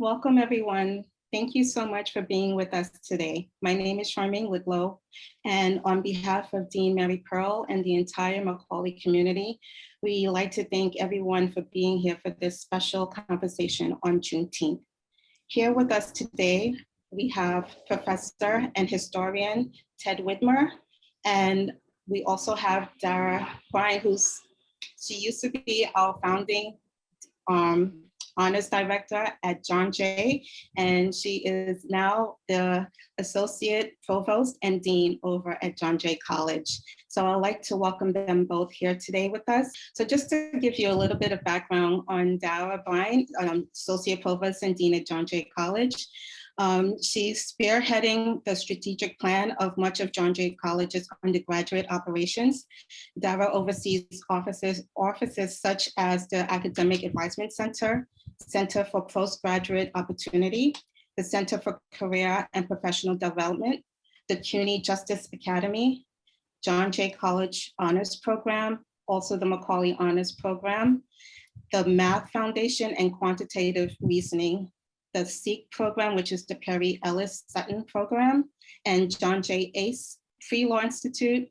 Welcome, everyone. Thank you so much for being with us today. My name is Charmaine Woodlow, and on behalf of Dean Mary Pearl and the entire Macaulay community, we like to thank everyone for being here for this special conversation on Juneteenth. Here with us today, we have Professor and historian Ted Widmer, and we also have Dara Byrne, who's, she used to be our founding um, honors director at John Jay, and she is now the associate provost and dean over at John Jay College. So I'd like to welcome them both here today with us. So just to give you a little bit of background on Dara Byrne, um, associate provost and dean at John Jay College. Um, she's spearheading the strategic plan of much of John Jay College's undergraduate operations. Dara oversees offices, offices such as the Academic Advisement Center, Center for Postgraduate Opportunity, the Center for Career and Professional Development, the CUNY Justice Academy, John Jay College Honors Program, also the Macaulay Honors Program, the Math Foundation and Quantitative Reasoning the SEEK program, which is the Percy Ellis Sutton program, and John J. Ace Free Law Institute,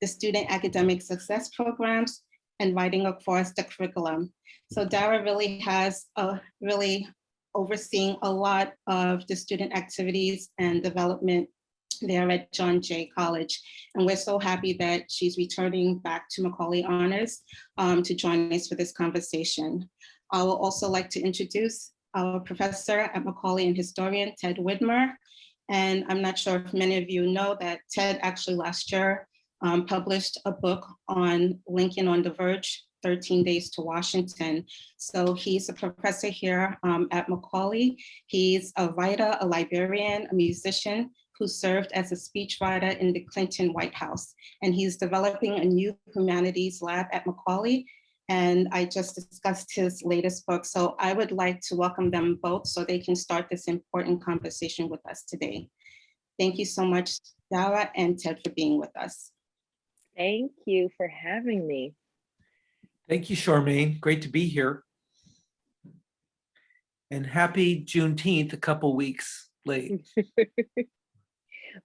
the Student Academic Success Programs, and writing across the curriculum. So Dara really has a really overseeing a lot of the student activities and development there at John Jay College. And we're so happy that she's returning back to Macaulay Honors um, to join us for this conversation. I will also like to introduce our professor at Macaulay and historian, Ted Widmer. And I'm not sure if many of you know that Ted actually last year um, published a book on Lincoln on the Verge, 13 Days to Washington. So he's a professor here um, at Macaulay. He's a writer, a librarian, a musician who served as a speechwriter in the Clinton White House. And he's developing a new humanities lab at Macaulay and I just discussed his latest book. So I would like to welcome them both so they can start this important conversation with us today. Thank you so much, Dara and Ted for being with us. Thank you for having me. Thank you, Charmaine. Great to be here. And happy Juneteenth, a couple weeks late.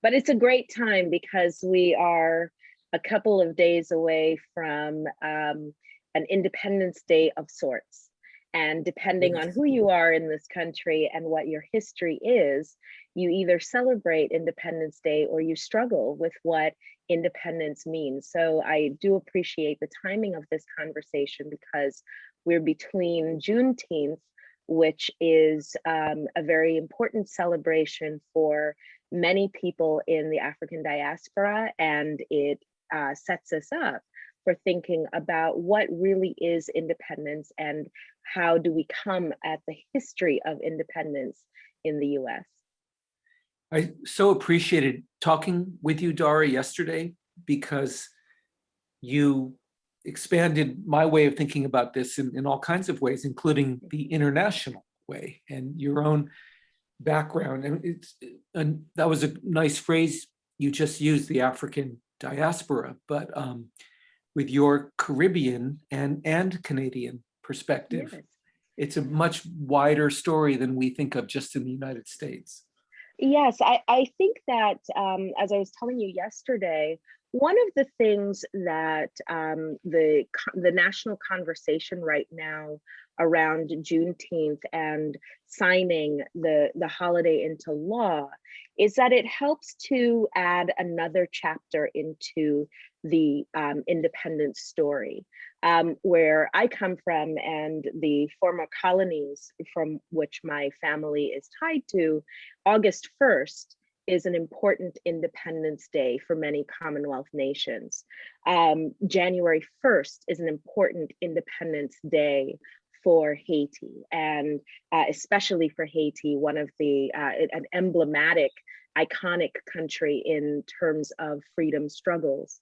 but it's a great time because we are a couple of days away from um, an Independence Day of sorts. And depending on who you are in this country and what your history is, you either celebrate Independence Day or you struggle with what independence means. So I do appreciate the timing of this conversation because we're between Juneteenth, which is um, a very important celebration for many people in the African diaspora, and it uh, sets us up for thinking about what really is independence and how do we come at the history of independence in the US. I so appreciated talking with you, Dara, yesterday, because you expanded my way of thinking about this in, in all kinds of ways, including the international way and your own background. And it's and that was a nice phrase you just used, the African diaspora, but um, with your Caribbean and, and Canadian perspective. Yes. It's a much wider story than we think of just in the United States. Yes, I, I think that um, as I was telling you yesterday, one of the things that um, the, the national conversation right now around Juneteenth and signing the, the holiday into law is that it helps to add another chapter into the um, independence story. Um, where I come from and the former colonies from which my family is tied to, August 1st is an important Independence Day for many Commonwealth nations. Um, January 1st is an important Independence Day for Haiti and uh, especially for Haiti, one of the, uh, an emblematic, iconic country in terms of freedom struggles.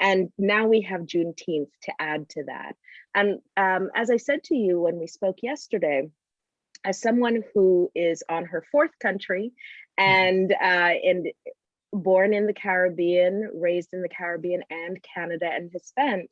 And now we have Juneteenth to add to that. And um, as I said to you when we spoke yesterday, as someone who is on her fourth country mm-hmm. and uh, and born in the Caribbean, raised in the Caribbean and Canada, and has spent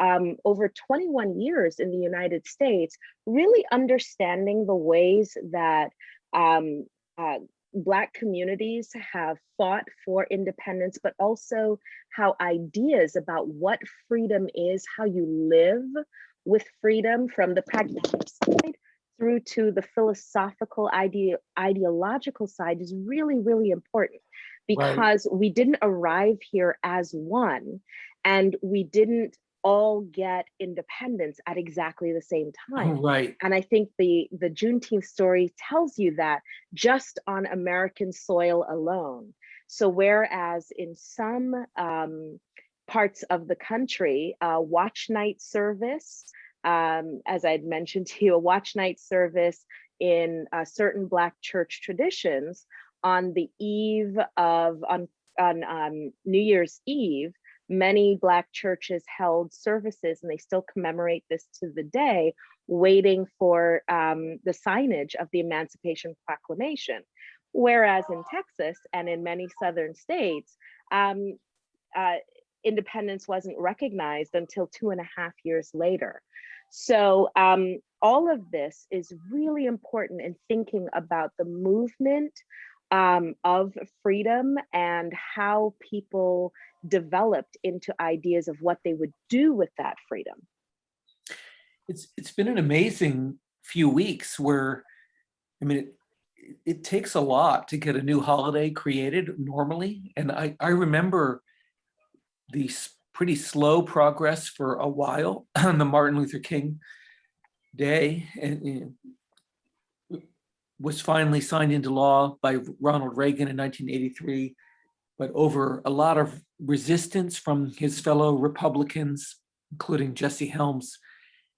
um, over 21 years in the United States, really understanding the ways that um, uh, Black communities have fought for independence, but also how ideas about what freedom is, how you live with freedom from the pragmatic side through to the philosophical ide ideological side is really, really important because right. we didn't arrive here as one and we didn't all get independence at exactly the same time. Right. And I think the, the Juneteenth story tells you that just on American soil alone. So whereas in some um, parts of the country, uh, watch night service, um, as I'd mentioned to you, a watch night service in uh, certain Black church traditions on the eve of, on, on um, New Year's Eve, many Black churches held services, and they still commemorate this to the day, waiting for um, the signage of the Emancipation Proclamation. Whereas in Texas and in many Southern states, um, uh, independence wasn't recognized until two and a half years later. So um, all of this is really important in thinking about the movement um, of freedom and how people developed into ideas of what they would do with that freedom. It's it's been an amazing few weeks where, I mean, it, it takes a lot to get a new holiday created normally. And I, I remember the pretty slow progress for a while on the Martin Luther King Day and was finally signed into law by Ronald Reagan in 1983 but over a lot of resistance from his fellow Republicans, including Jesse Helms.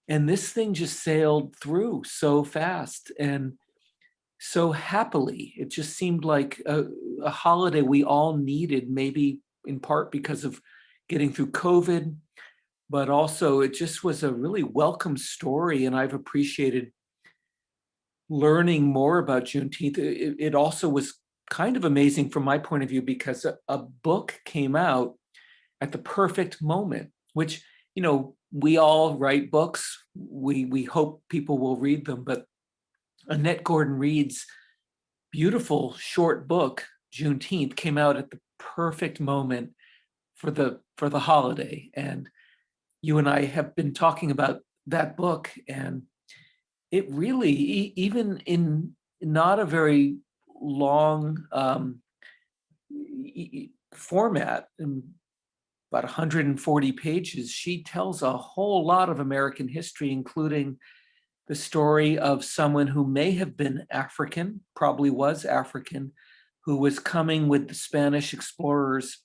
And this thing just sailed through so fast and so happily. It just seemed like a, a holiday we all needed, maybe in part because of getting through COVID, but also it just was a really welcome story. And I've appreciated learning more about Juneteenth. It, it also was kind of amazing from my point of view because a, a book came out at the perfect moment, which, you know, we all write books. We, we hope people will read them, but Annette Gordon Reed's beautiful short book, Juneteenth, came out at the perfect moment for the for the holiday. And you and I have been talking about that book and it really, even in not a very long um, format, about 140 pages, she tells a whole lot of American history, including the story of someone who may have been African, probably was African, who was coming with the Spanish explorers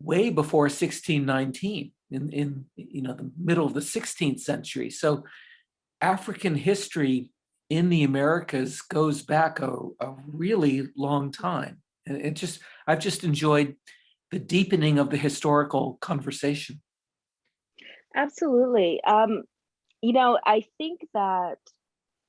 way before 1619 in, in you know the middle of the 16th century. So African history in the Americas goes back a, a really long time. And it just, I've just enjoyed the deepening of the historical conversation. Absolutely. Um, you know, I think that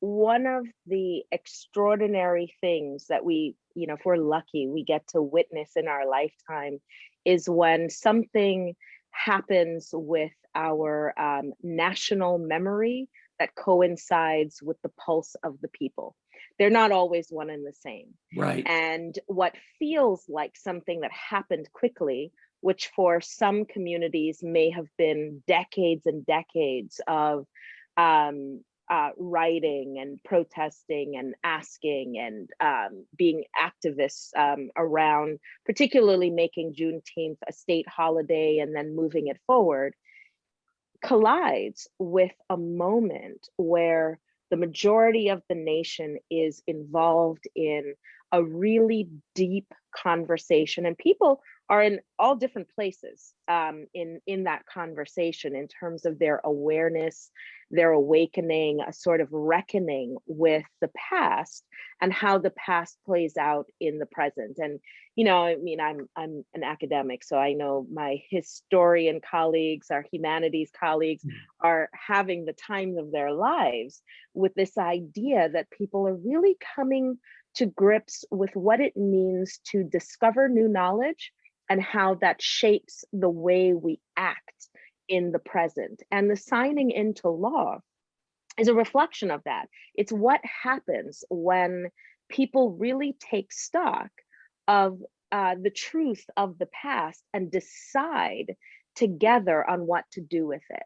one of the extraordinary things that we, you know, if we're lucky, we get to witness in our lifetime is when something happens with our um, national memory that coincides with the pulse of the people. They're not always one and the same. Right. And what feels like something that happened quickly, which for some communities may have been decades and decades of um, uh, writing and protesting and asking and um, being activists um, around, particularly making Juneteenth a state holiday and then moving it forward collides with a moment where the majority of the nation is involved in a really deep conversation and people are in all different places um, in, in that conversation in terms of their awareness, their awakening, a sort of reckoning with the past and how the past plays out in the present. And, you know, I mean, I'm, I'm an academic, so I know my historian colleagues, our humanities colleagues mm. are having the times of their lives with this idea that people are really coming to grips with what it means to discover new knowledge and how that shapes the way we act in the present. And the signing into law is a reflection of that. It's what happens when people really take stock of uh, the truth of the past and decide together on what to do with it.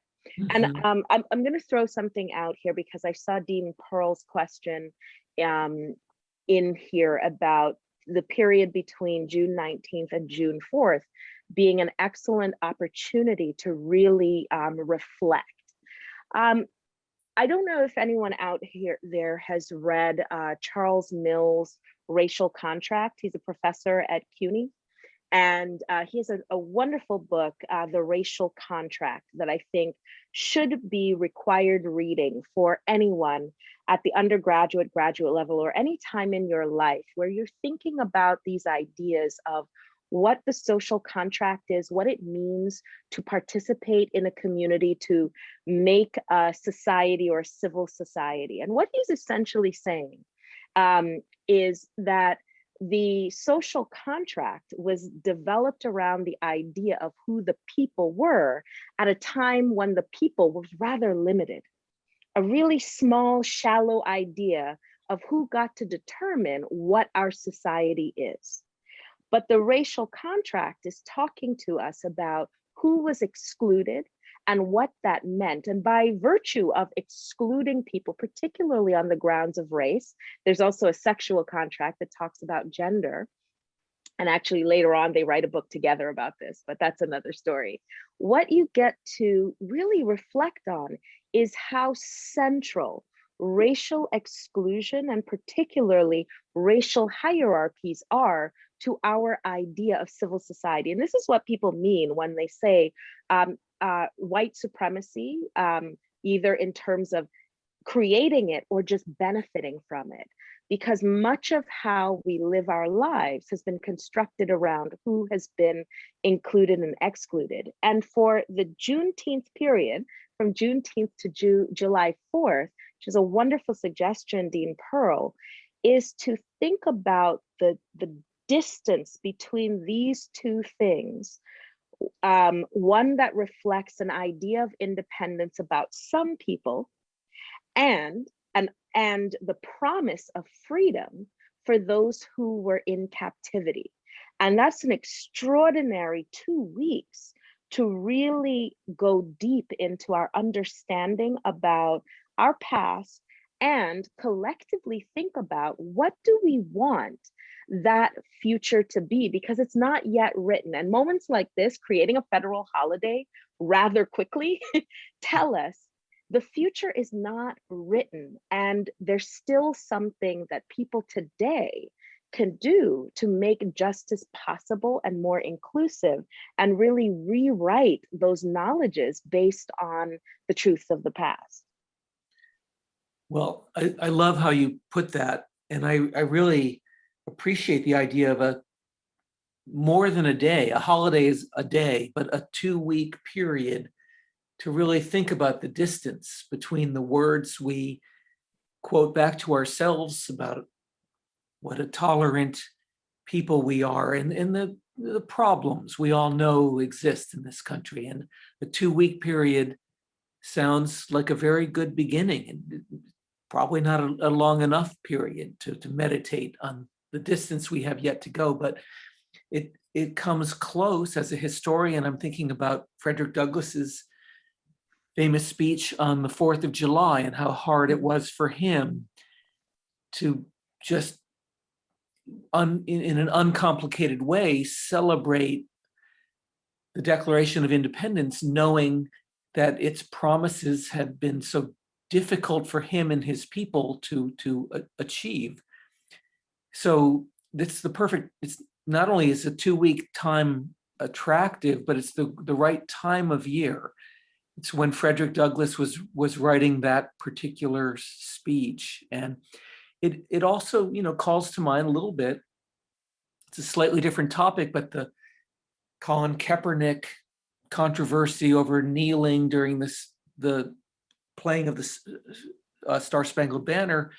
And Mhm. um, I'm, I'm going to throw something out here because I saw Dean Pearl's question um, in here about the period between June 19th and June 4th being an excellent opportunity to really um, reflect. Um, I don't know if anyone out here there has read uh, Charles Mills' Racial Contract. He's a professor at CUNY. And uh, he has a, a wonderful book, uh, The Racial Contract, that I think should be required reading for anyone at the undergraduate, graduate level, or any time in your life where you're thinking about these ideas of what the social contract is, what it means to participate in a community, to make a society or a civil society. And what he's essentially saying um, is that the social contract was developed around the idea of who the people were at a time when the people was rather limited. A really small, shallow idea of who got to determine what our society is. But the racial contract is talking to us about who was excluded and what that meant. And by virtue of excluding people, particularly on the grounds of race, there's also a sexual contract that talks about gender. And actually later on, they write a book together about this, but that's another story. What you get to really reflect on is how central racial exclusion and particularly racial hierarchies are to our idea of civil society. And this is what people mean when they say um, uh, white supremacy, um, either in terms of creating it or just benefiting from it. Because much of how we live our lives has been constructed around who has been included and excluded. And for the Juneteenth period, from Juneteenth to Ju July 4th, which is a wonderful suggestion, Dean Pearl, is to think about the, the distance between these two things um, one that reflects an idea of independence about some people and and and the promise of freedom for those who were in captivity. And that's an extraordinary two weeks to really go deep into our understanding about our past and collectively think about what do we want that future to be? Because it's not yet written. And moments like this creating a federal holiday rather quickly tell us the future is not written and there's still something that people today can do to make justice possible and more inclusive and really rewrite those knowledges based on the truths of the past. Well, I, I love how you put that. And I, I really appreciate the idea of a more than a day, a holiday is a day, but a two week period to really think about the distance between the words we quote back to ourselves about what a tolerant people we are and, and the, the problems we all know exist in this country. And the two week period sounds like a very good beginning and probably not a, a long enough period to, to meditate on the distance we have yet to go, but it, it comes close as a historian. I'm thinking about Frederick Douglass's famous speech on the 4th of July and how hard it was for him to just un, in, in an uncomplicated way celebrate the Declaration of Independence, knowing that its promises had been so difficult for him and his people to, to achieve. So it's the perfect, it's not only is a two week time attractive, but it's the, the right time of year. It's when Frederick Douglass was, was writing that particular speech. And it, it also, you know, calls to mind a little bit, it's a slightly different topic, but the Colin Kaepernick controversy over kneeling during this, the playing of the uh, Star Spangled Banner,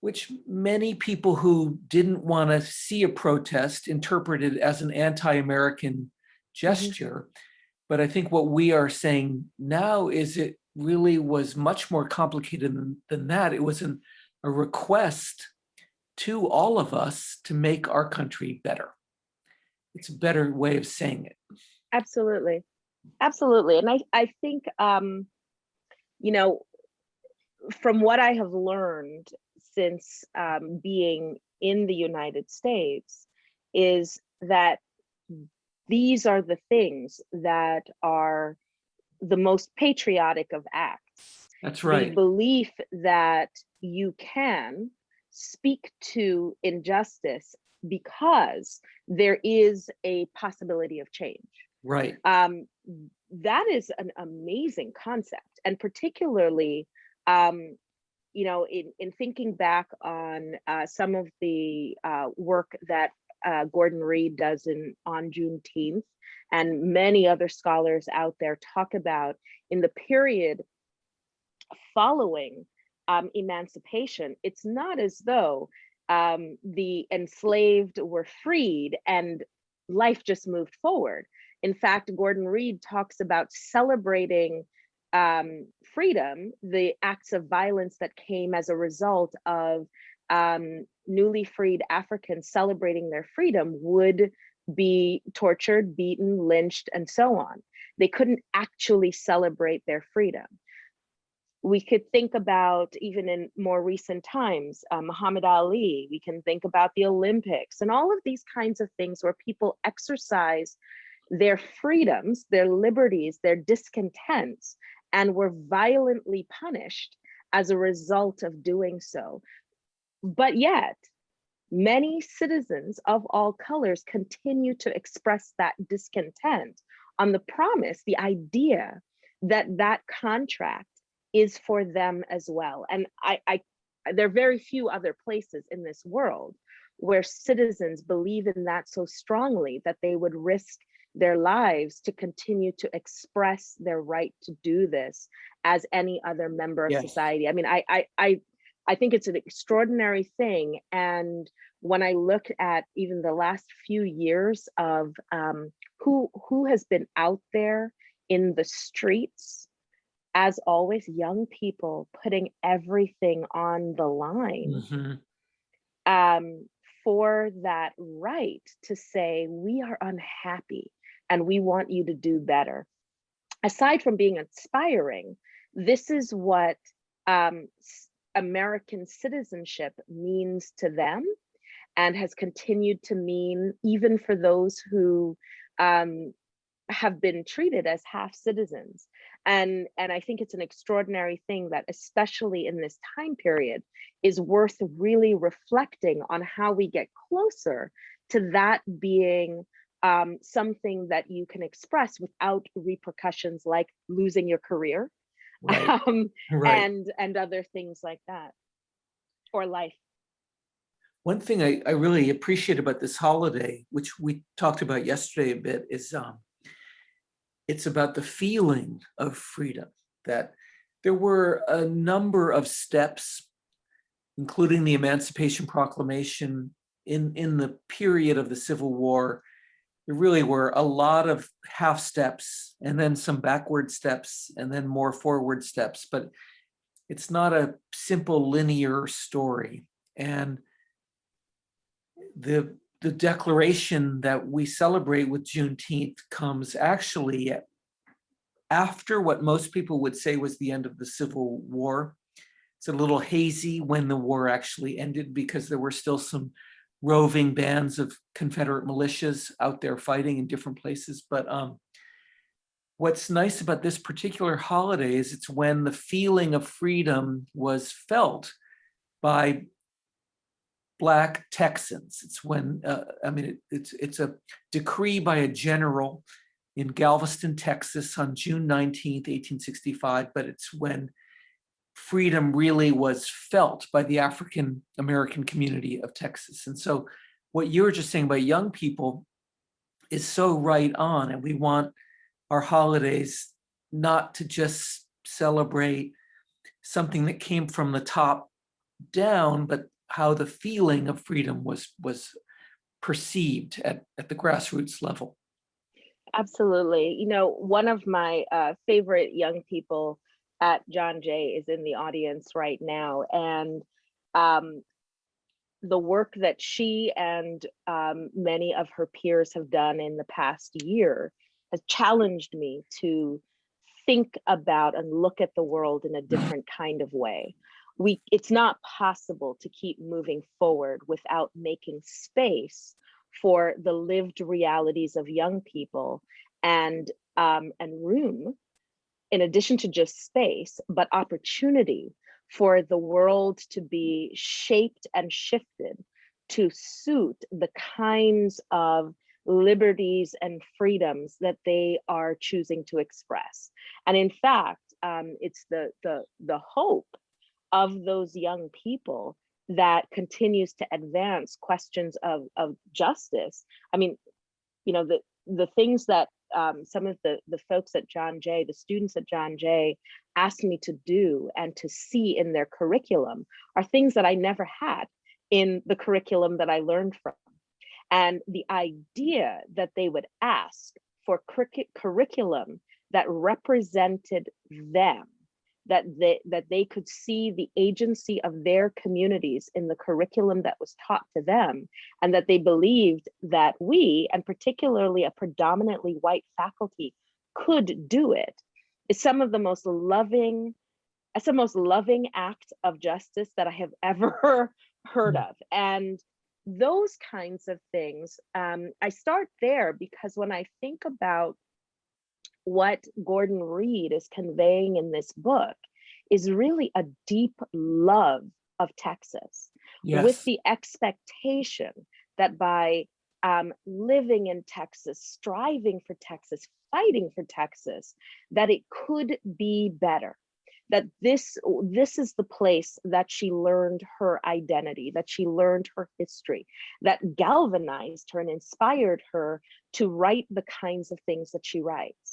which many people who didn't want to see a protest interpreted as an anti-American gesture. But I think what we are saying now is it really was much more complicated than, than that. It was an, a request to all of us to make our country better. It's a better way of saying it. Absolutely. Absolutely. And I, I think, um, you know, from what I have learned since um, being in the United States is that these are the things that are the most patriotic of acts. That's right. The belief that you can speak to injustice because there is a possibility of change Right. um, that is an amazing concept and particularly um, you know in, in thinking back on uh, some of the uh, work that uh, gordon reed does in on juneteenth. And many other scholars out there talk about in the period following um, emancipation it's not as though um, the enslaved were freed and life just moved forward. In fact, Gordon Reed talks about celebrating um, freedom, the acts of violence that came as a result of um, newly freed Africans celebrating their freedom would be tortured, beaten, lynched, and so on. They couldn't actually celebrate their freedom. We could think about, even in more recent times, uh, Muhammad Ali, we can think about the Olympics and all of these kinds of things where people exercise their freedoms, their liberties, their discontents, and were violently punished as a result of doing so. But yet, many citizens of all colors continue to express that discontent on the promise, the idea that that contract is for them as well. And I, I there are very few other places in this world where citizens believe in that so strongly that they would risk their lives to continue to express their right to do this as any other member of Yes. society. I mean, I, I, I, I think it's an extraordinary thing. And when I look at even the last few years of um, who who has been out there in the streets, as always, young people putting everything on the line Mhm. um, for that right to say, we are unhappy and we want you to do better. Aside from being inspiring, this is what um, American citizenship means to them and has continued to mean even for those who um, have been treated as half citizens. And, and I think it's an extraordinary thing that, especially in this time period, is worth really reflecting on how we get closer to that being um, something that you can express without repercussions like losing your career Right. um, Right. and and other things like that or life. One thing I, I really appreciate about this holiday, which we talked about yesterday a bit, is um, it's about the feeling of freedom, that there were a number of steps, including the Emancipation Proclamation in, in the period of the Civil War. There really were a lot of half steps and then some backward steps and then more forward steps, but it's not a simple linear story. And the the declaration that we celebrate with Juneteenth comes actually after what most people would say was the end of the Civil War. It's a little hazy when the war actually ended because there were still some roving bands of Confederate militias out there fighting in different places. But um, what's nice about this particular holiday is it's when the feeling of freedom was felt by Black Texans. It's when, uh, I mean, it, it's, it's a decree by a general in Galveston, Texas on June 19th, 1865, but it's when freedom really was felt by the African American community of Texas. And so what you were just saying about young people is so right on. And we want our holidays not to just celebrate something that came from the top down, but how the feeling of freedom was was perceived at, at the grassroots level. Absolutely. You know, one of my uh, favorite young people at John Jay is in the audience right now. And um, the work that she and um, many of her peers have done in the past year has challenged me to think about and look at the world in a different kind of way. We, it's not possible to keep moving forward without making space for the lived realities of young people and um, and room in addition to just space but opportunity for the world to be shaped and shifted to suit the kinds of liberties and freedoms that they are choosing to express and in fact um, it's the the the hope of those young people that continues to advance questions of, of justice. I mean, you know, the, the things that um, some of the, the folks at John Jay, the students at John Jay asked me to do and to see in their curriculum are things that I never had in the curriculum that I learned from. And the idea that they would ask for curriculum that represented them that they that they could see the agency of their communities in the curriculum that was taught to them and that they believed that we and particularly a predominantly white faculty could do it. Is some of the most loving it's the most loving act of justice that i have ever heard of. And those kinds of things um, i start there because when i think about what Gordon Reed is conveying in this book is really a deep love of Texas Yes. with the expectation that by um, living in Texas, striving for Texas, fighting for Texas, that it could be better. That this this is the place that she learned her identity, that she learned her history, that galvanized her and inspired her to write the kinds of things that she writes.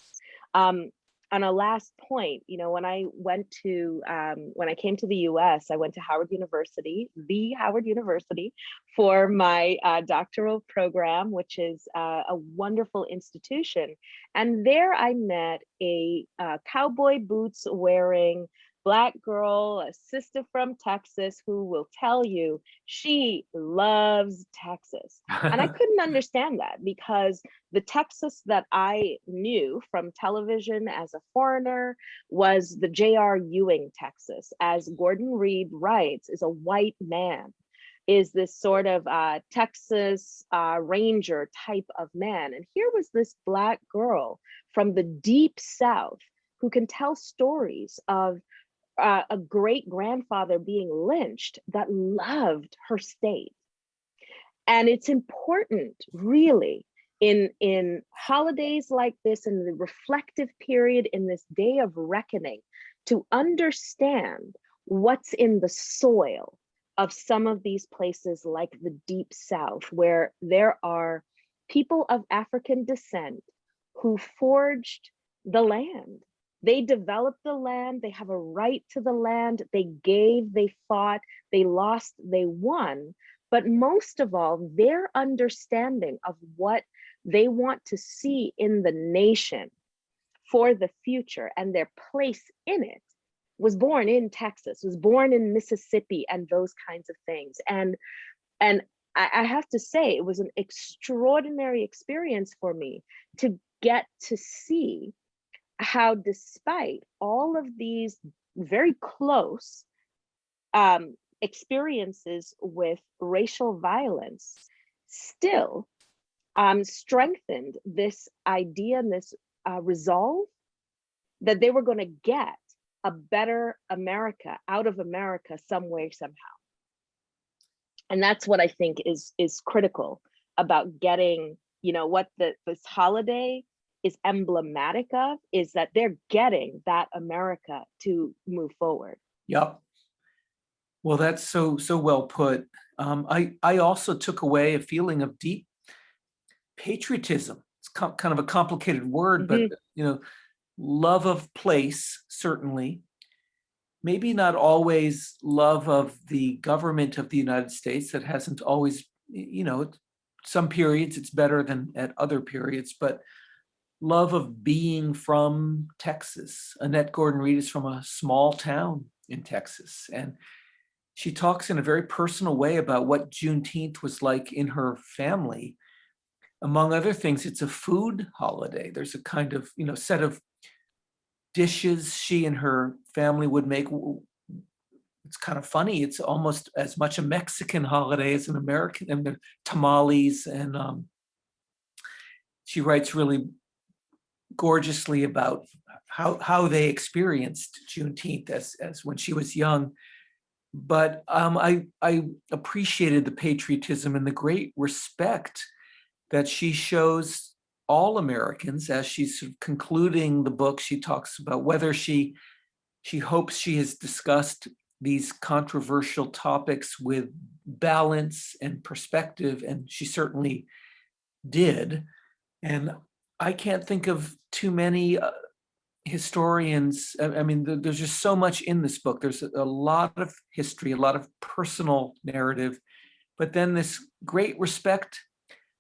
Um, on a last point, you know, when I went to, um, when I came to the US, I went to Howard University, the Howard University for my uh, doctoral program, which is uh, a wonderful institution. And there I met a uh, cowboy boots wearing black girl, a sister from Texas who will tell you she loves Texas. And I couldn't understand that because the Texas that I knew from television as a foreigner was the J.R. Ewing Texas, as Gordon Reed writes, is a white man is this sort of uh, Texas uh, Ranger type of man. And here was this Black girl from the deep South who can tell stories of uh, a great grandfather being lynched that loved her state. And it's important, really, in, in holidays like this, in the reflective period, in this day of reckoning, to understand what's in the soil of some of these places like the deep south where there are people of african descent who forged the land they developed the land they have a right to the land they gave they fought they lost they won but most of all their understanding of what they want to see in the nation for the future and their place in it was born in Texas, was born in Mississippi and those kinds of things. And, and I, I have to say, it was an extraordinary experience for me to get to see how despite all of these very close um, experiences with racial violence, still um, strengthened this idea and this uh, resolve that they were going to get a better America out of America some way, somehow. And that's what I think is is critical about getting, you know, what the this holiday is emblematic of is that they're getting that America to move forward. Yep. Well, that's so, so well put. Um, I, I also took away a feeling of deep patriotism. It's kind of a complicated word, but you know, love of place, certainly. Maybe not always love of the government of the United States that hasn't always, you know, some periods it's better than at other periods, but love of being from Texas. Annette Gordon Reed is from a small town in Texas. And she talks in a very personal way about what Juneteenth was like in her family. Among other things, it's a food holiday. There's a kind of, you know, set of dishes she and her family would make. It's kind of funny. It's almost as much a Mexican holiday as an American, and tamales. And um, she writes really gorgeously about how, how they experienced Juneteenth as, as when she was young. But um, I, I appreciated the patriotism and the great respect that she shows all Americans as she's concluding the book. She talks about whether she, she hopes she has discussed these controversial topics with balance and perspective, and she certainly did. And I can't think of too many uh, historians. I, I mean, th- there's just so much in this book. There's a, a lot of history, a lot of personal narrative, but then this great respect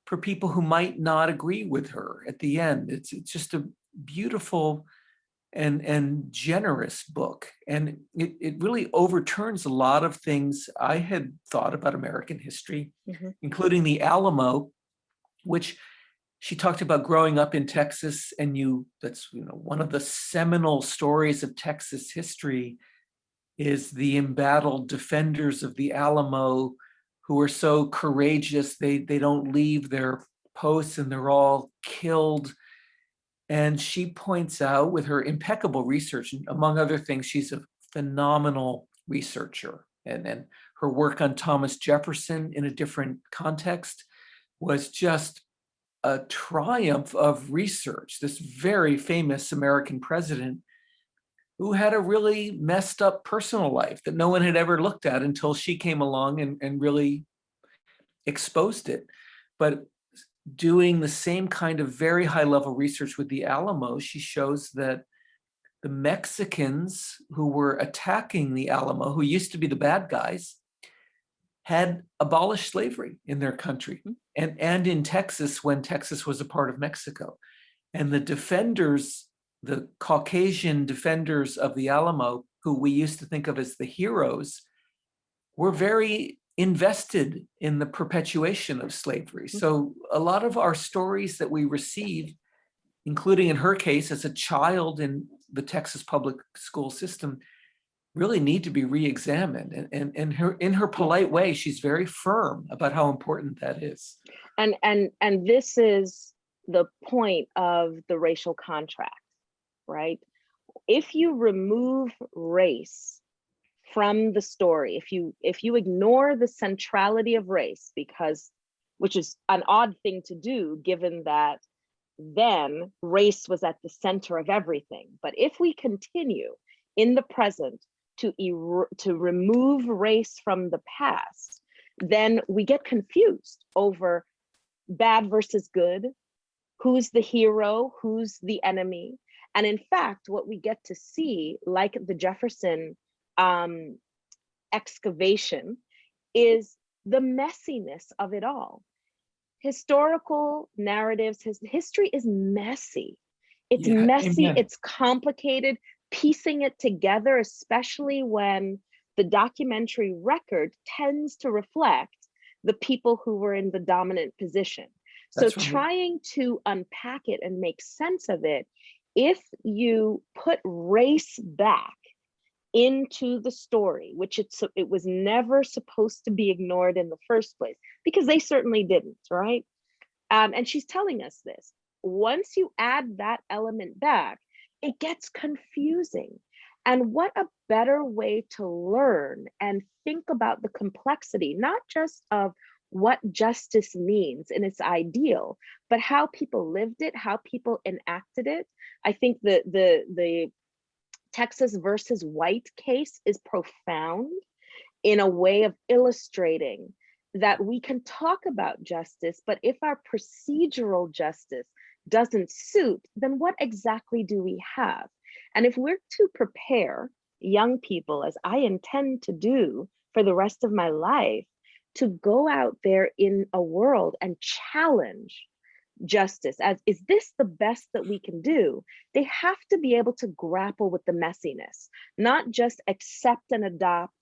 for people who might not agree with her at the end. It's, it's just a beautiful and, and generous book. And it, it really overturns a lot of things I had thought about American history, Mhm. including the Alamo, which she talked about growing up in Texas and you, that's, you know, one of the seminal stories of Texas history is the embattled defenders of the Alamo who are so courageous, they, they don't leave their posts and they're all killed. And she points out with her impeccable research, among other things, she's a phenomenal researcher. And then her work on Thomas Jefferson in a different context was just a triumph of research. This very famous American president who had a really messed up personal life that no one had ever looked at until she came along and, and really exposed it. But doing the same kind of very high level research with the Alamo, she shows that the Mexicans who were attacking the Alamo, who used to be the bad guys, had abolished slavery in their country hmm. And, and in Texas when Texas was a part of Mexico. And the defenders, the Caucasian defenders of the Alamo, who we used to think of as the heroes, were very invested in the perpetuation of slavery. Mm-hmm. So a lot of our stories that we receive, including in her case as a child in the Texas public school system, really need to be re-examined. And, and, and her, in her polite way, she's very firm about how important that is. and and and this is the point of the racial contract right if you remove race from the story if you if you ignore the centrality of race because which is an odd thing to do given that then race was at the center of everything but if we continue in the present to er- to remove race from the past then we get confused over bad versus good, who's the hero, who's the enemy. And in fact, what we get to see, like the Jefferson um, excavation, is the messiness of it all. Historical narratives, his history is messy. It's Yeah, messy, amen. it's complicated, piecing it together, especially when the documentary record tends to reflect the people who were in the dominant position. So right. trying to unpack it and make sense of it, if you put race back into the story, which it's it was never supposed to be ignored in the first place, because they certainly didn't, right? Um, and she's telling us this. Once you add that element back, it gets confusing. And what a better way to learn and think about the complexity, not just of what justice means in its ideal, but how people lived it, how people enacted it. I think the the the Texas versus White case is profound in a way of illustrating that we can talk about justice, but if our procedural justice doesn't suit, then what exactly do we have? And if we're to prepare young people, as I intend to do for the rest of my life, to go out there in a world and challenge justice as is this the best that we can do they have to be able to grapple with the messiness not just accept and adopt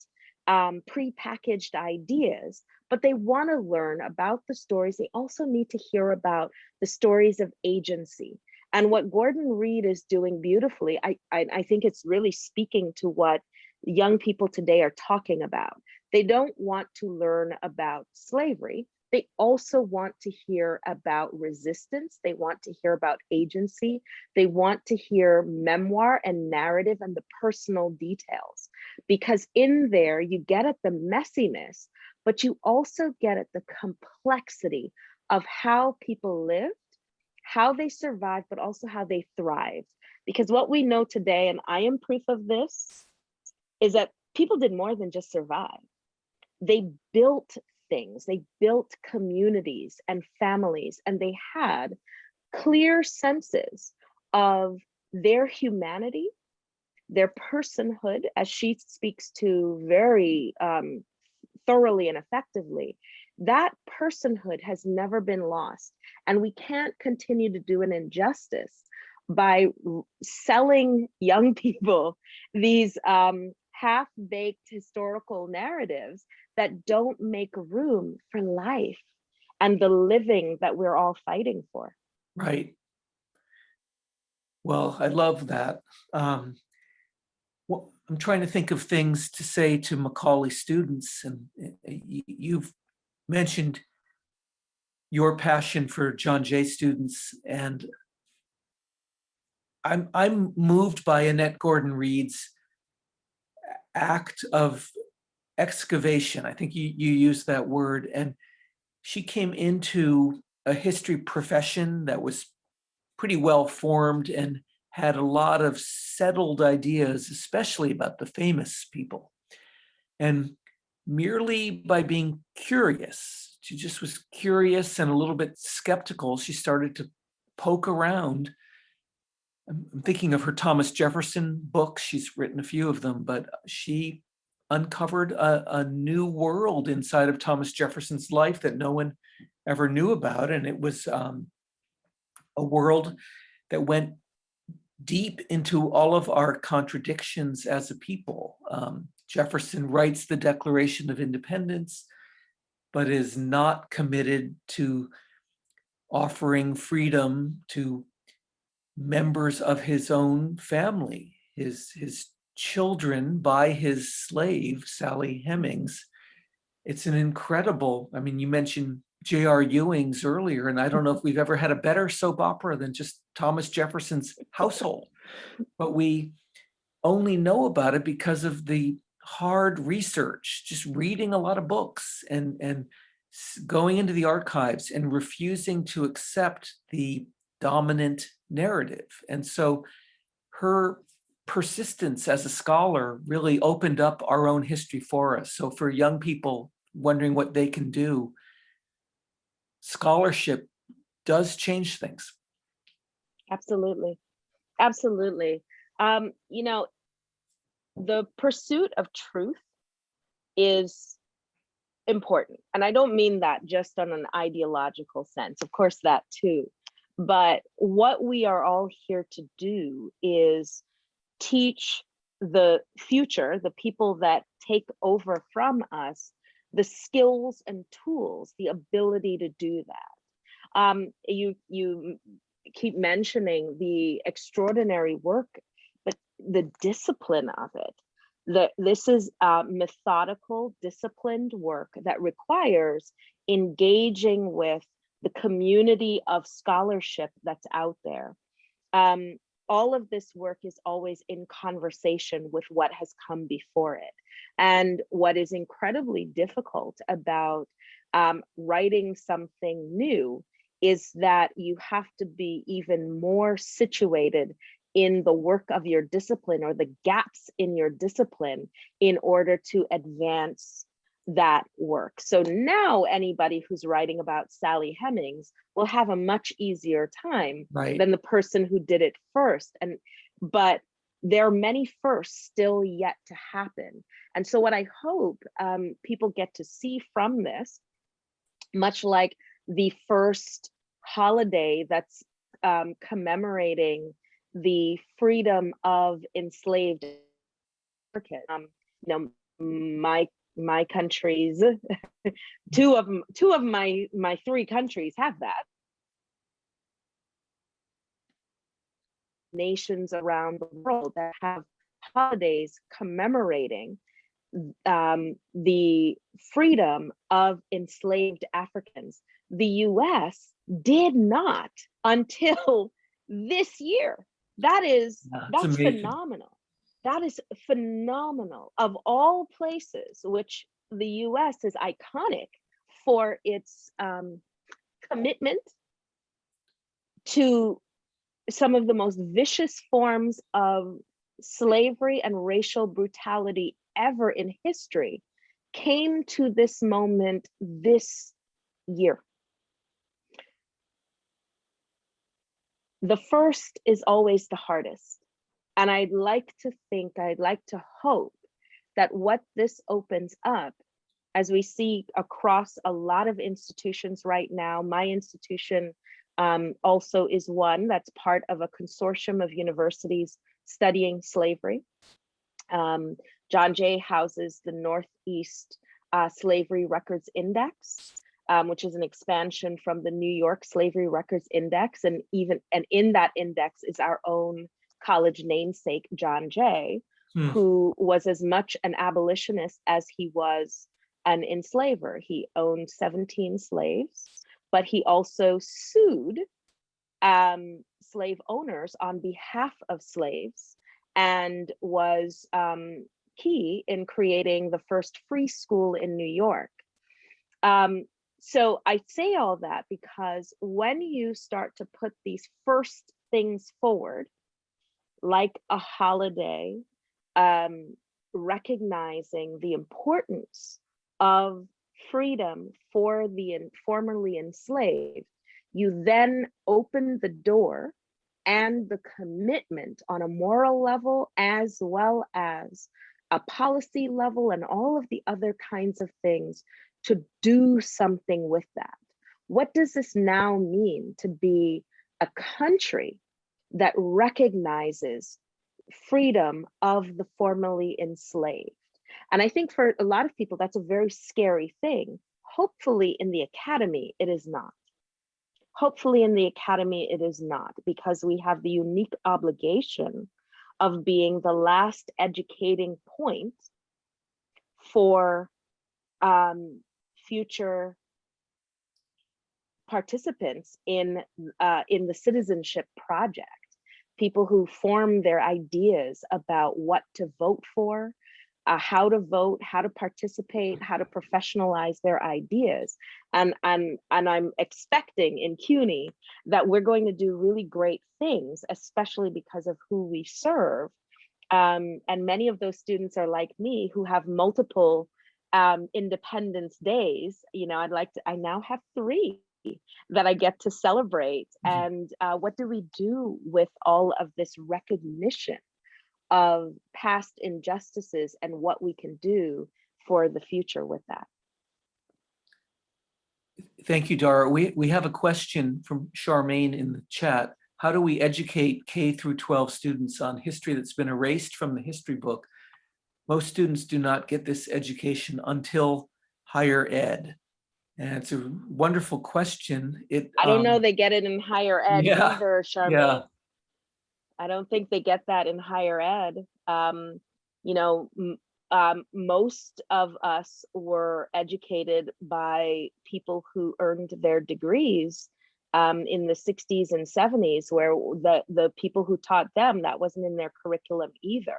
um, pre-packaged ideas but they want to learn about the stories they also need to hear about the stories of agency and what gordon reed is doing beautifully I, I i think it's really speaking to what young people today are talking about they don't want to learn about slavery they also want to hear about resistance. They want to hear about agency. They want to hear memoir and narrative and the personal details. Because in there, you get at the messiness, but you also get at the complexity of how people lived, how they survived, but also how they thrived. Because what we know today, and I am proof of this, is that people did more than just survive. They built things. They built communities and families, and they had clear senses of their humanity, their personhood, as she speaks to very um, thoroughly and effectively. That personhood has never been lost, and we can't continue to do an injustice by selling young people these um, half-baked historical narratives that don't make room for life and the living that we're all fighting for. Right. Well, I love that. Um, I'm trying to think of things to say to Macaulay students, and uh, you've mentioned your passion for John Jay students, and I'm I'm moved by Annette Gordon Reed's act of excavation. I think you, you used that word. And she came into a history profession that was pretty well formed and had a lot of settled ideas, especially about the famous people. And merely by being curious, she just was curious and a little bit skeptical, she started to poke around. I'm thinking of her Thomas Jefferson books. She's written a few of them, but she uncovered a, a new world inside of Thomas Jefferson's life that no one ever knew about. And it was um, a world that went deep into all of our contradictions as a people. Um, Jefferson writes the Declaration of Independence, but is not committed to offering freedom to members of his own family, his, his children by his slave, Sally Hemings. It's an incredible, I mean, you mentioned J.R. Ewing's earlier, and I don't know if we've ever had a better soap opera than just Thomas Jefferson's household. But we only know about it because of the hard research, just reading a lot of books and, and going into the archives and refusing to accept the dominant narrative. And so her persistence as a scholar really opened up our own history for us. So for young people wondering what they can do, scholarship does change things. Absolutely. Absolutely. Um, you know, the pursuit of truth is important. And I don't mean that just on an ideological sense, of course, that too. But what we are all here to do is teach the future, the people that take over from us, the skills and tools, the ability to do that. Um, you you keep mentioning the extraordinary work, but the discipline of it. The, this is methodical, disciplined work that requires engaging with the community of scholarship that's out there. Um, all of this work is always in conversation with what has come before it. And what is incredibly difficult about um, writing something new is that you have to be even more situated in the work of your discipline or the gaps in your discipline in order to advance that work. So now anybody who's writing about Sally Hemings will have a much easier time Right. than the person who did it first. And but there are many firsts still yet to happen. And so what I hope um, people get to see from this, much like the first holiday that's um, commemorating the freedom of enslaved Africans. Um, you know, my my countries, two of two of my my three countries have that. Nations around the world that have holidays commemorating um, the freedom of enslaved Africans. The US did not until this year. That is, it's that's phenomenal. That is phenomenal. Of all places, which the US is iconic for its um, commitment to some of the most vicious forms of slavery and racial brutality ever in history came to this moment this year. The first is always the hardest. And I'd like to think, I'd like to hope that what this opens up, as we see across a lot of institutions right now, my institution um, also is one that's part of a consortium of universities studying slavery. Um, John Jay houses the Northeast uh, Slavery Records Index, um, which is an expansion from the New York Slavery Records Index. And even and in that index is our own college namesake, John Jay, Hmm. who was as much an abolitionist as he was an enslaver. He owned 17 slaves, but he also sued um, slave owners on behalf of slaves and was um, key in creating the first free school in New York. Um, so I say all that because when you start to put these first things forward, like a holiday, um, recognizing the importance of freedom for the formerly enslaved, you then open the door and the commitment on a moral level as well as a policy level and all of the other kinds of things to do something with that. What does this now mean to be a country that recognizes freedom of the formerly enslaved? And I think for a lot of people, that's a very scary thing. Hopefully in the academy, it is not. Hopefully in the academy, it is not because we have the unique obligation of being the last educating point for um, future participants in uh, in the citizenship project. People who form their ideas about what to vote for uh, how to vote how to participate how to professionalize their ideas. And and and i'm expecting in CUNY that we're going to do really great things especially because of who we serve. Um, and many of those students are like me who have multiple um, independence days. You know i'd like to i now have three that I get to celebrate. Mhm. And uh, what do we do with all of this recognition of past injustices and what we can do for the future with that? Thank you, Dara. We, we have a question from Charmaine in the chat. How do we educate K through 12 students on history that's been erased from the history book? Most students do not get this education until higher ed. And it's a wonderful question. It I don't know um, they get it in higher ed yeah, either, Charmaine. yeah. I don't think they get that in higher ed. Um, you know, um, most of us were educated by people who earned their degrees um, in the 60s and 70s, where the, the people who taught them, that wasn't in their curriculum either.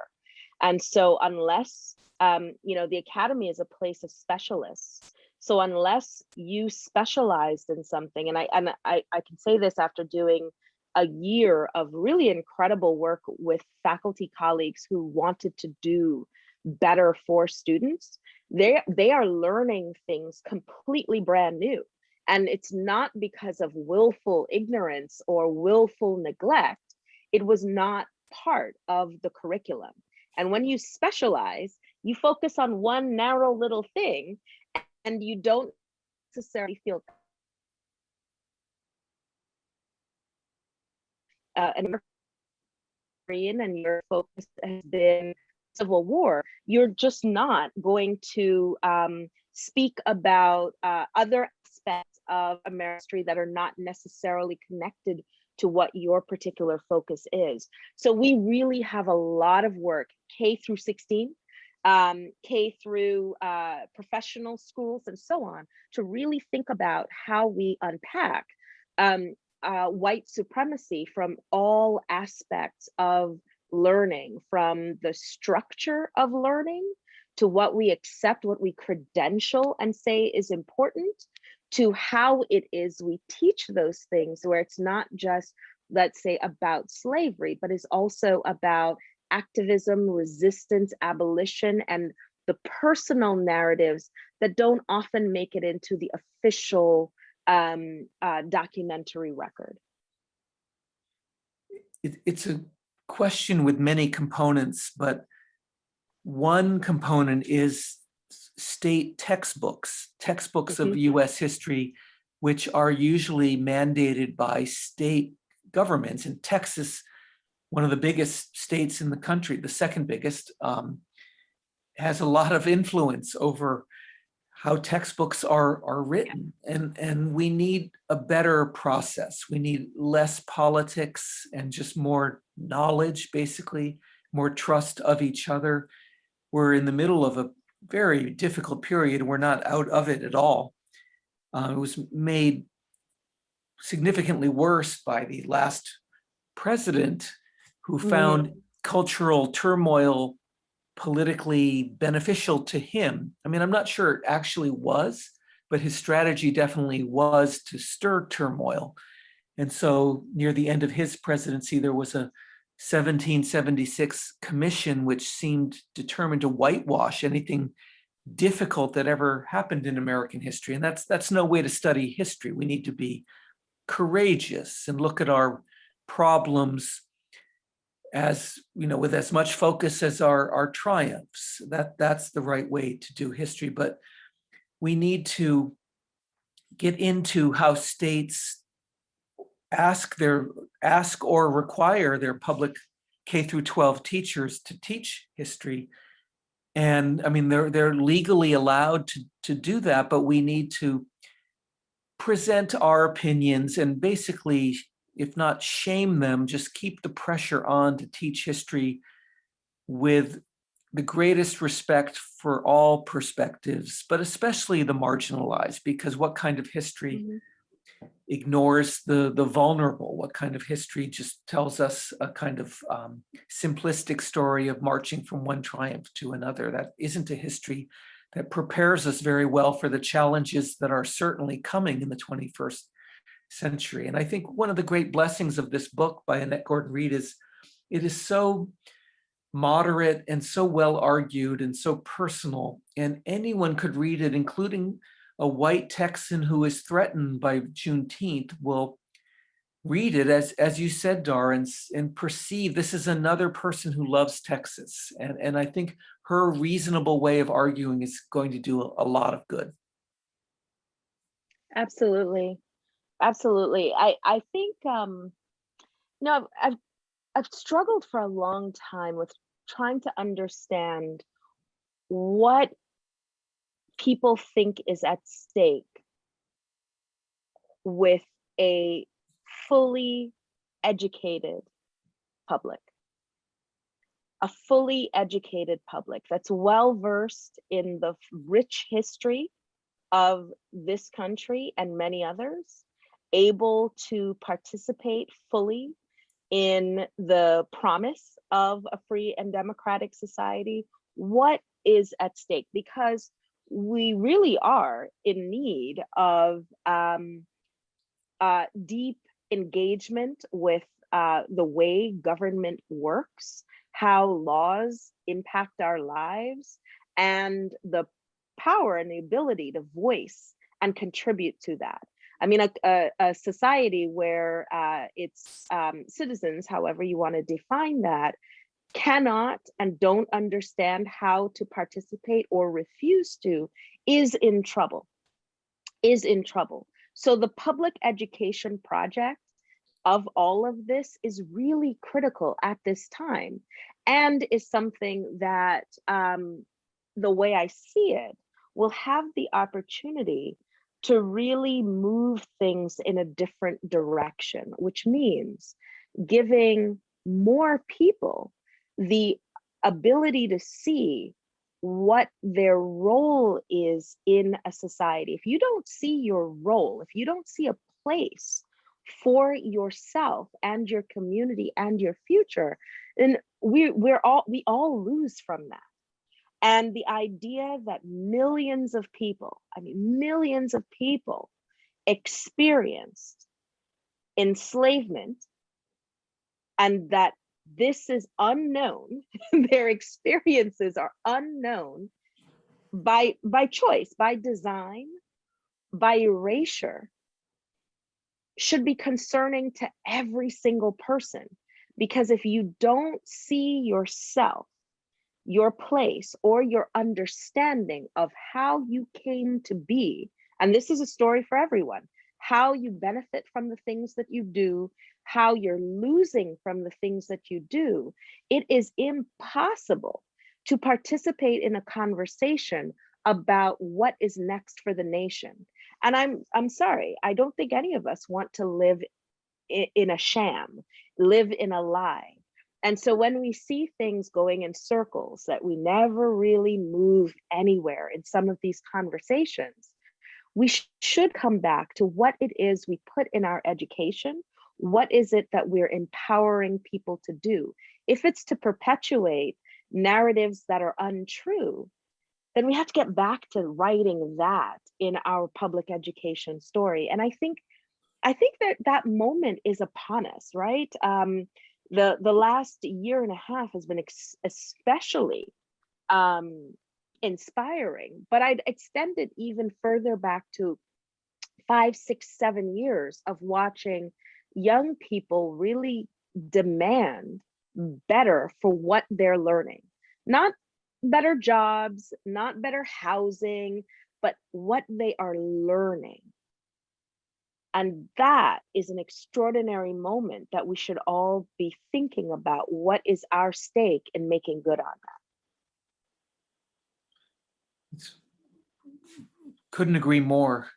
And so unless, um, you know, the academy is a place of specialists. So unless you specialized in something, and I, and I, I can say this after doing a year of really incredible work with faculty colleagues who wanted to do better for students they they are learning things completely brand new. And it's not because of willful ignorance or willful neglect. It was not part of the curriculum. And when you specialize you focus on one narrow little thing and you don't necessarily feel uh, an American and your focus has been Civil War, you're just not going to um, speak about uh, other aspects of American that are not necessarily connected to what your particular focus is. So we really have a lot of work, K through 16, um, K through uh, professional schools and so on, to really think about how we unpack um, uh, white supremacy from all aspects of learning, from the structure of learning to what we accept, what we credential and say is important, to how it is we teach those things, where it's not just, let's say, about slavery, but is also about activism, resistance, abolition, and the personal narratives that don't often make it into the official um, uh, documentary record. It, it's a question with many components, but one component is state textbooks, textbooks of US history, which are usually mandated by state governments. In Texas, one of the biggest states in the country, the second biggest, um, has a lot of influence over how textbooks are, are written. And, and we need a better process. We need less politics and just more knowledge, basically, more trust of each other. We're in the middle of a very difficult period. We're not out of it at all. Uh, it was made significantly worse by the last president who found mm-hmm. cultural turmoil politically beneficial to him. I mean, I'm not sure it actually was, but his strategy definitely was to stir turmoil. And so near the end of his presidency, there was a 1776 commission which seemed determined to whitewash anything difficult that ever happened in American history. And that's that's no way to study history. We need to be courageous and look at our problems as you know with as much focus as our our triumphs. That that's the right way to do history but we need to get into how states ask their ask or require their public K through 12 teachers to teach history. And I mean they're they're legally allowed to to do that but we need to present our opinions and basically if not shame them, just keep the pressure on to teach history with the greatest respect for all perspectives, but especially the marginalized, because what kind of history mm -hmm. ignores the, the vulnerable? What kind of history just tells us a kind of um, simplistic story of marching from one triumph to another? That isn't a history that prepares us very well for the challenges that are certainly coming in the 21st century. And I think one of the great blessings of this book by Annette Gordon Reed is it is so moderate and so well argued and so personal and anyone could read it including a white Texan who is threatened by Juneteenth will read it as as you said Dara and, and perceive this is another person who loves Texas and and I think her reasonable way of arguing is going to do a, a lot of good. Absolutely absolutely. I I think um, I've I've struggled for a long time with trying to understand what people think is at stake with a fully educated public a fully educated public that's well versed in the rich history of this country and many others able to participate fully in the promise of a free and democratic society, what is at stake? Because we really are in need of um, uh, deep engagement with uh, the way government works, how laws impact our lives, and the power and the ability to voice and contribute to that. I mean, a, a, a society where uh, its um, citizens, however you want to define that, cannot and don't understand how to participate or refuse to is in trouble, is in trouble. So the public education project of all of this is really critical at this time and is something that um, the way I see it will have the opportunity to really move things in a different direction, which means giving more people the ability to see what their role is in a society. If you don't see your role, if you don't see a place for yourself and your community and your future, then we, we're all, we all lose from that. And the idea that millions of people, I mean, millions of people experienced enslavement and that this is unknown, their experiences are unknown by, by choice, by design, by erasure, should be concerning to every single person. Because if you don't see yourself, your place, or your understanding of how you came to be, and this is a story for everyone, how you benefit from the things that you do, how you're losing from the things that you do, it is impossible to participate in a conversation about what is next for the nation. And I'm I'm sorry, I don't think any of us want to live in a sham, live in a lie. And so when we see things going in circles that we never really move anywhere in some of these conversations, we sh- should come back to what it is we put in our education. What is it that we're empowering people to do? If it's to perpetuate narratives that are untrue, then we have to get back to writing that in our public education story. And I think, I think that that moment is upon us, right? Um, the the last year and a half has been especially um, inspiring, but I'd extend it even further back to five, six, seven years of watching young people really demand better for what they're learning. Not better jobs, not better housing, but what they are learning. And that is an extraordinary moment that we should all be thinking about what is our stake in making good on that. It's- Couldn't agree more.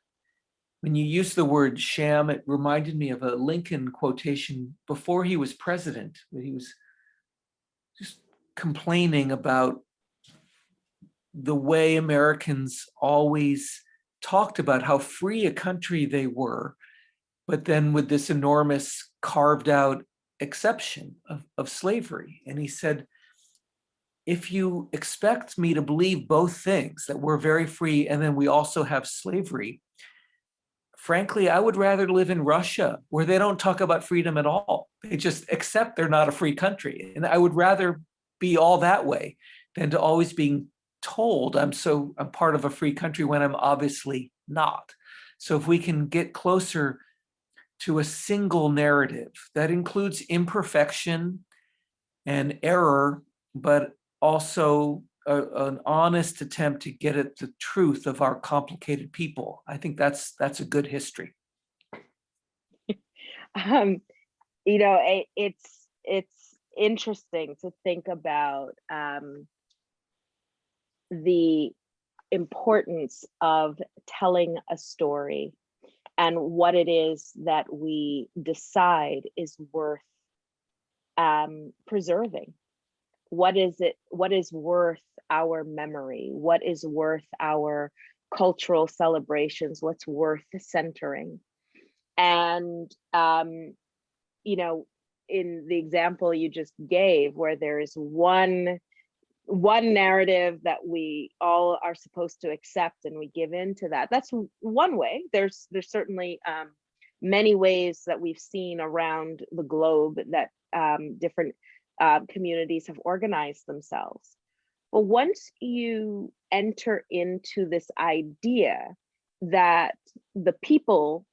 When you use the word sham, it reminded me of a Lincoln quotation before he was president, where he was just complaining about the way Americans always talked about how free a country they were, but then with this enormous carved out exception of, of slavery. And he said, if you expect me to believe both things, that we're very free and then we also have slavery, frankly, I would rather live in Russia where they don't talk about freedom at all. They just accept they're not a free country. And I would rather be all that way than to always being told I'm so I'm part of a free country when I'm obviously not. So if we can get closer to a single narrative that includes imperfection and error, but also a- an honest attempt to get at the truth of our complicated people. I think that's that's a good history. Um, you know, it, it's it's interesting to think about um, the importance of telling a story and what it is that we decide is worth um, preserving. What is it? What is worth our memory? What is worth our cultural celebrations? What's worth centering? And um, you know, in the example you just gave, where there is one one narrative that we all are supposed to accept and we give in to that. That's one way. There's there's certainly um, many ways that we've seen around the globe that um, different uh, communities have organized themselves. But once you enter into this idea that the people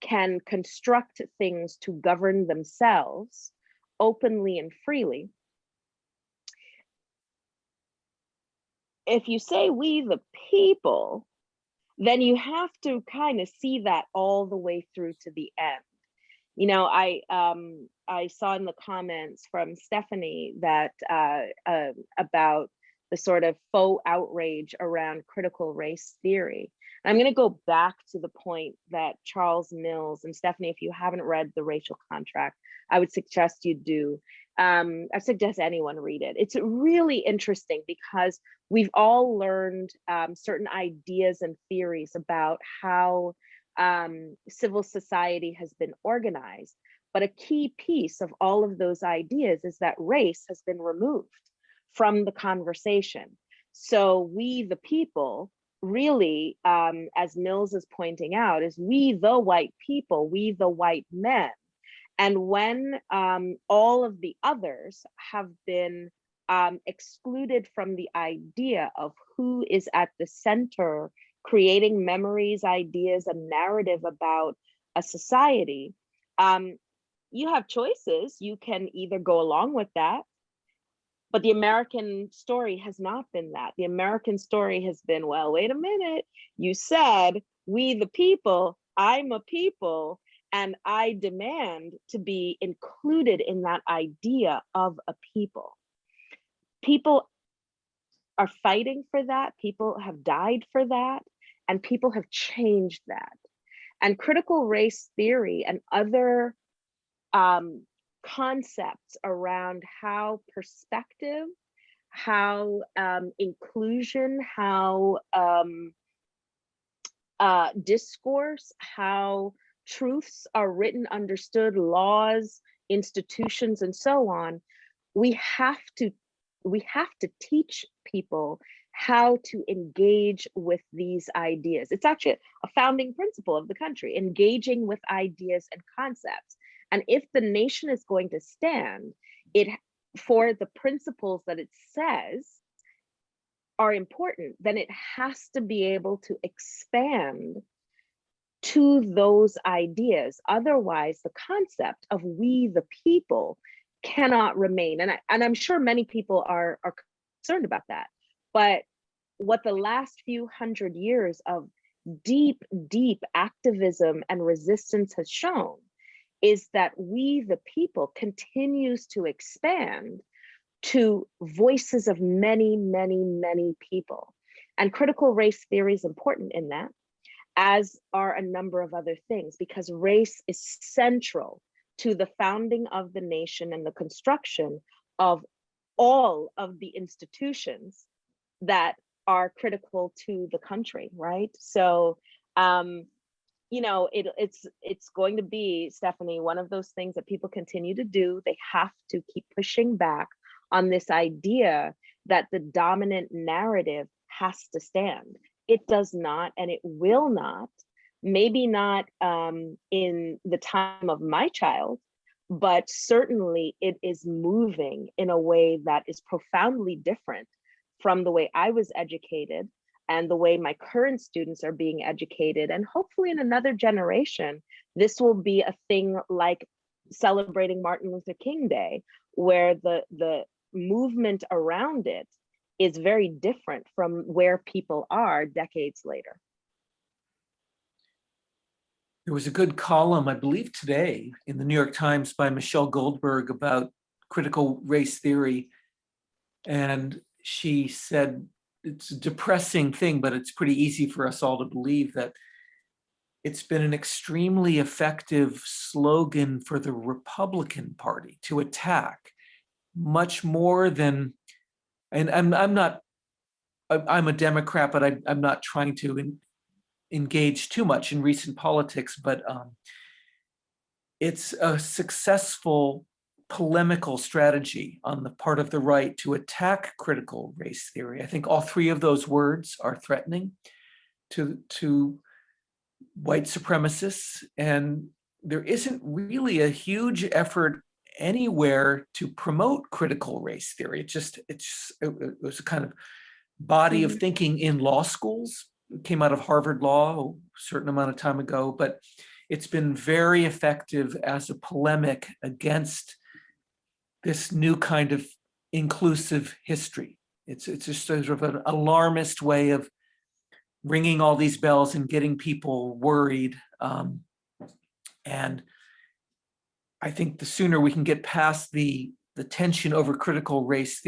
can construct things to govern themselves openly and freely if you say we the people, then you have to kind of see that all the way through to the end. you know, I um I saw in the comments from Stephanie that uh, uh about the sort of faux outrage around critical race theory. I'm going to go back to the point that Charles Mills and Stephanie, if you haven't read The Racial Contract, I would suggest you do. Um, I suggest anyone read it. It's really interesting because we've all learned um, certain ideas and theories about how um, civil society has been organized. But a key piece of all of those ideas is that race has been removed from the conversation. So we, the people, really, um, as Mills is pointing out, is we, the white people, we, the white men. And when um, all of the others have been um, excluded from the idea of who is at the center, creating memories, ideas, a narrative about a society, um, you have choices. You can either go along with that but the American story has not been that. The American story has been, well, wait a minute. You said, we the people, I'm a people, and I demand to be included in that idea of a people. People are fighting for that. People have died for that. And people have changed that. And critical race theory and other um, concepts around how perspective, how um, inclusion, how um, uh, discourse, how truths are written, understood, laws, institutions, and so on, we have to we have to teach people how to engage with these ideas. It's actually a founding principle of the country, engaging with ideas and concepts. And if the nation is going to stand, it for the principles that it says are important, then it has to be able to expand to those ideas. Otherwise, the concept of we the people cannot remain. And, I, and I'm sure many people are, are concerned about that. But what the last few hundred years of deep, deep activism and resistance has shown is that we, the people, continues to expand to voices of many, many, many people. And critical race theory is important in that, as are a number of other things, because race is central to the founding of the nation and the construction of all of the institutions that are critical to the country, right? So um, you know, it, it's it's going to be, Stephanie, one of those things that people continue to do. They have to keep pushing back on this idea that the dominant narrative has to stand. It does not, and it will not. Maybe not um, in the time of my child, but certainly it is moving in a way that is profoundly different from the way I was educated and the way my current students are being educated. And hopefully in another generation, this will be a thing like celebrating Martin Luther King Day, where the, the movement around it is very different from where people are decades later. There was a good column, I believe today, in the New York Times by Michelle Goldberg about critical race theory. And she said it's a depressing thing, but it's pretty easy for us all to believe that it's been an extremely effective slogan for the Republican Party to attack much more than, and I'm, I'm not, I'm a Democrat, but I, I'm not trying to in, engage too much in recent politics, but um, it's a successful polemical strategy on the part of the right to attack critical race theory. I think all three of those words are threatening to, to white supremacists. And there isn't really a huge effort anywhere to promote critical race theory. It just, it's, it was a kind of body of Mm-hmm. thinking in law schools. It came out of Harvard Law a certain amount of time ago, but it's been very effective as a polemic against this new kind of inclusive history. It's, it's just sort of an alarmist way of ringing all these bells and getting people worried. Um, and I think the sooner we can get past the, the tension over critical race